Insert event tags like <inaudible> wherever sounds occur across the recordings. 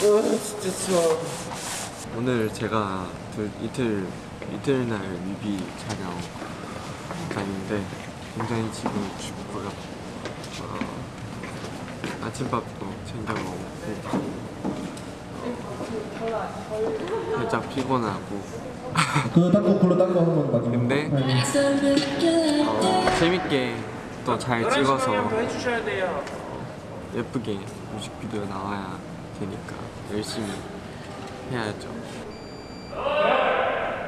진짜 추워. 오늘 제가 그 이틀 이틀날 뮤비 촬영 다니는데 굉장히 지금 춥고요. 어, 아침밥도 챙겨 먹고 살짝 피곤하고 그 닦고 굴러 닦고 한번 마지막 근데 어, 재밌게 또 잘 찍어서 해주셔야 돼요. 예쁘게 뮤직비디오 나와야 되니까 열심히 해야죠.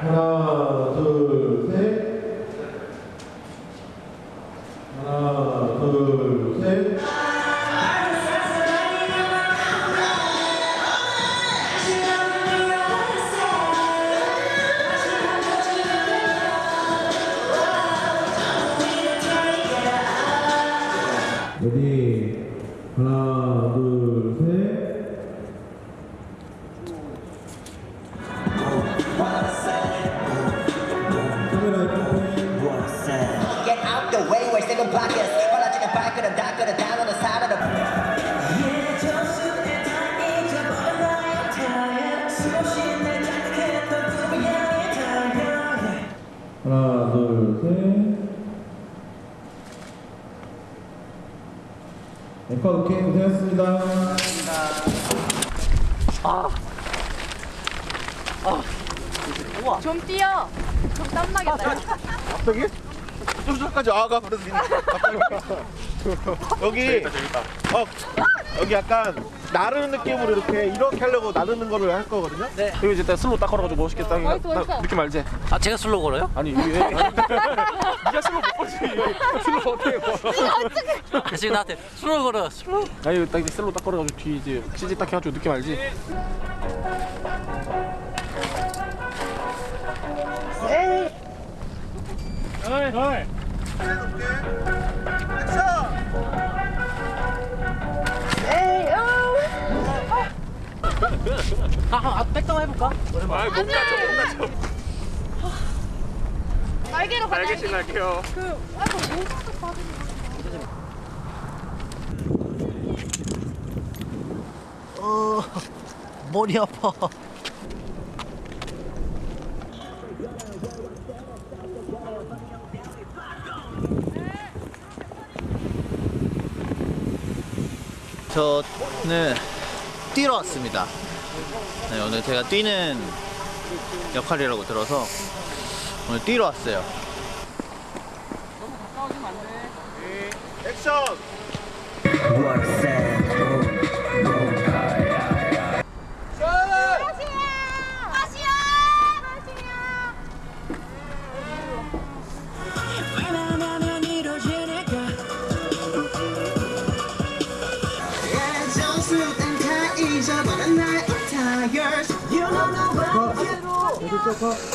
하나 둘셋 하나 둘 오케이 고생하셨습니다 좀 뛰어. 좀 땀나겠다. 갑자기? 좀 전까지 아가 그래서 갑자기 여기 어 여기 약간 나르는 느낌으로 이렇게 이렇게 하려고 나르는 거를 할 거거든요. 네. 여기 이제 딱 슬로 딱 걸어가지고 멋있게 딱 멋있어, 딱 멋있어. 느낌 알지? 아 제가 슬로 걸어요? 아니 이게 <laughs> 네가 슬로 못 걸지. 슬로 어떻게 걸어? 아, 지금 나한테 슬로 걸어 슬로 아니 딱 이제 슬로 딱 걸어가지고 뒤 이제 CG 딱 해가지고 느낌 알지? 아, 아 백다운 해볼까? 날개로 가. 날개. 신날게요. 그 아까 모자도 받은 어 머리 아파 저는 뛰러 왔습니다 네, 오늘 제가 뛰는 역할이라고 들어서 오늘 뛰러 왔어요 액션. 아시아.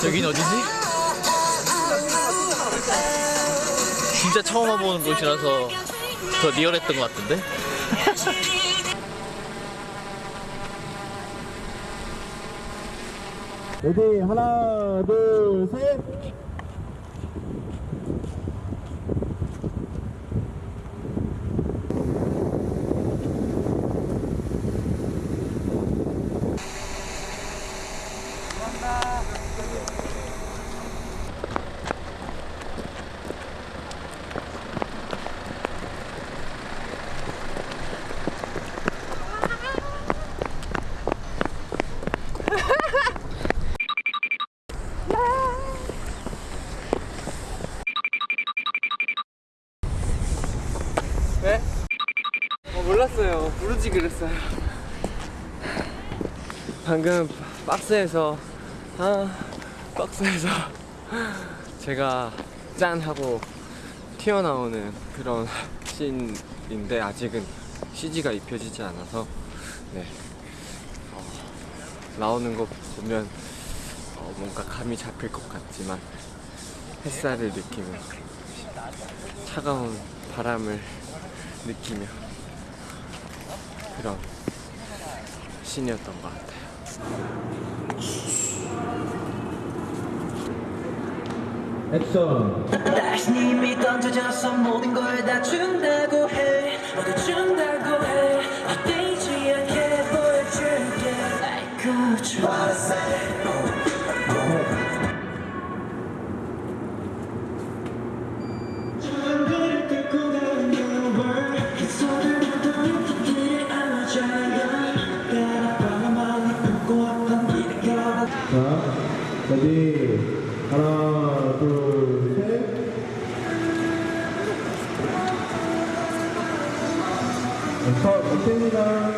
여긴 어디지? 진짜 처음 와보는 곳이라서 더 리얼했던 것 같은데? <laughs> 레디 하나 둘셋 부르지 그랬어요. 방금 박스에서 아 박스에서 <laughs> 제가 짠 하고 튀어나오는 그런 씬인데 아직은 CG가 입혀지지 않아서 네 어, 나오는 거 보면 어, 뭔가 감이 잡힐 것 같지만 햇살을 느끼며 차가운 바람을 느끼며 그런 신이었던 것 같아요. 액션. 다시 님이 던져져서 모든 걸 다 준다고 해. 모두 준다고 해. 헛되지 않게 보여줄게. I could try 케이입니다.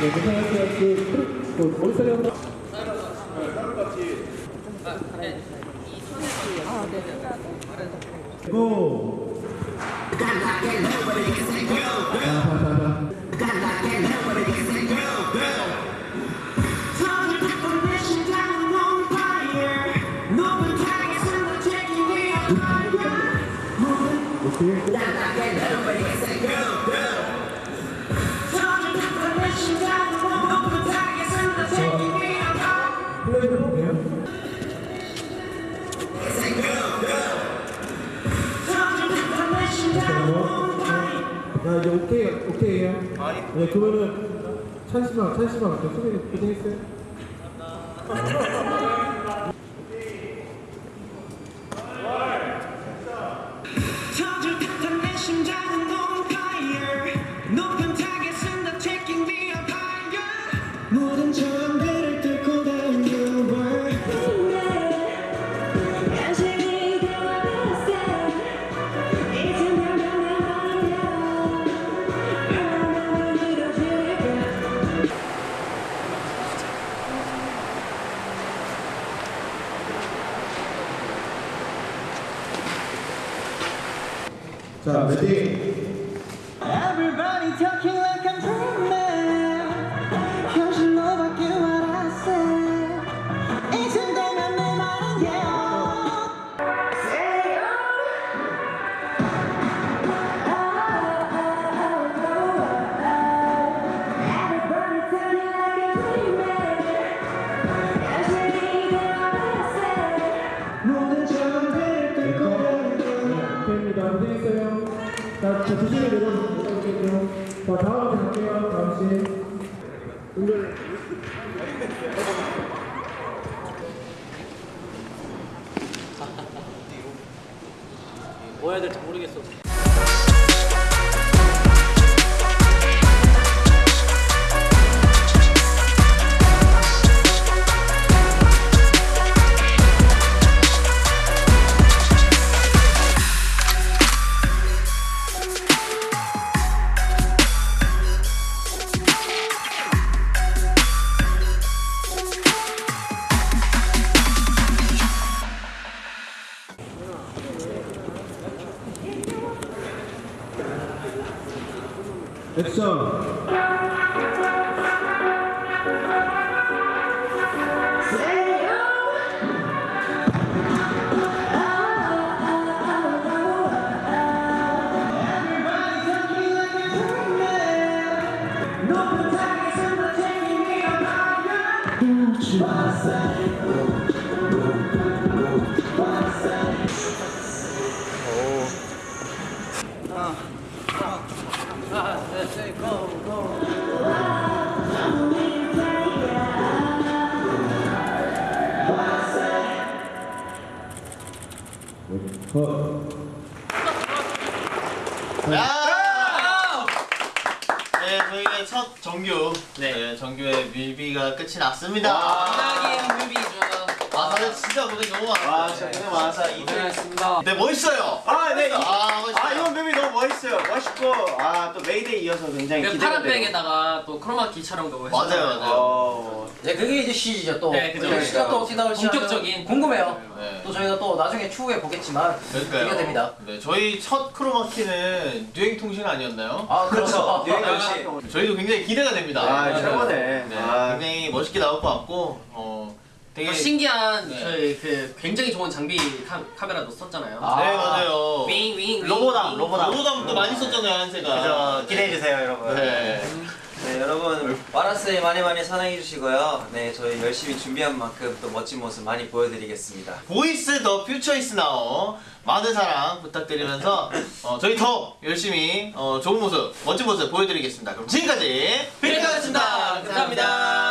네, 고생하셨어요. 그, 그, 머리살이 한 번. 고! 플레이 해볼게요. 야 이제 오케이 오케이예요. 네 그러면은 찬스만 찬스만 갈게요. 수빈이 고생했어요. 자, 자 조심히 내려. 자 다음 갈게요. 씨. 은결. 뭐 해야 될지 모르겠어. 야! 네, 저희의 첫 정규, 네, 정규의 뮤비가 끝이 났습니다. 끝나긴 뮤비죠. 아, 다들 진짜 고생 너무 많았어요. 아 진짜 고생 많았어. 이 고생했습니다. 네, 멋있어요. 아, 네. 이- 아, 멋있어요. 아 이번 뮤비 너무 멋있어요. 멋있고 아또 메이데이 이어서 굉장히 그 기대가 파란 돼요. 백에다가 또 크로마키 촬영도 했어요. 맞아요, 맞아요. 어, 네, 그게 이제 시즌이죠 또. 네, 그죠. 그 시가 또 어떻게 나올지 본격적인. 궁금해요. 네. 또 저희가 또 나중에 추후에 보겠지만 그러니까요. 기대가 됩니다. 네, 저희 첫 크로마키는 뉴행 통신 아니었나요? 아 그렇죠. <laughs> 역시. 저희도 굉장히 기대가 됩니다. 아 네. 최고네. 네, 아, 굉장히 멋있게 나올 것 같고, 어, 되게 또 신기한 네. 저희 그 굉장히 좋은 장비 카, 카메라도 썼잖아요. 아. 네, 맞아요. 윙, 윙, 윙, 로보담, 윙. 로보담. 로보담도 많이 썼잖아요, 한세가. 그죠. 기대해 주세요, 여러분. 네. 네 여러분 와라스에 많이 많이 사랑해 주시고요. 네 저희 열심히 준비한 만큼 또 멋진 모습 많이 보여드리겠습니다. VOICE The future is now 많은 사랑 부탁드리면서 어, 저희 더 열심히 어, 좋은 모습, 멋진 모습 보여드리겠습니다. 그럼 지금까지 빅톤이었습니다. 감사합니다.